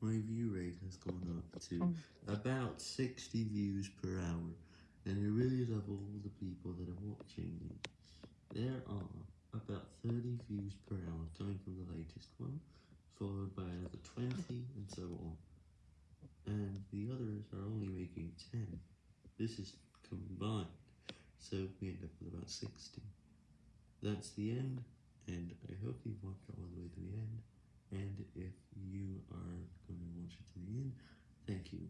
my view rate has gone up to oh. about 60 views per hour, and I really love all the people that are watching me. There are about 30 views per hour coming from the latest one, followed by another 20, and so on. And the others are only making 10. This is combined, so we end up with about 60. That's the end, and I hope you've watched all the way to the end. And if you are going to watch it to the end, thank you.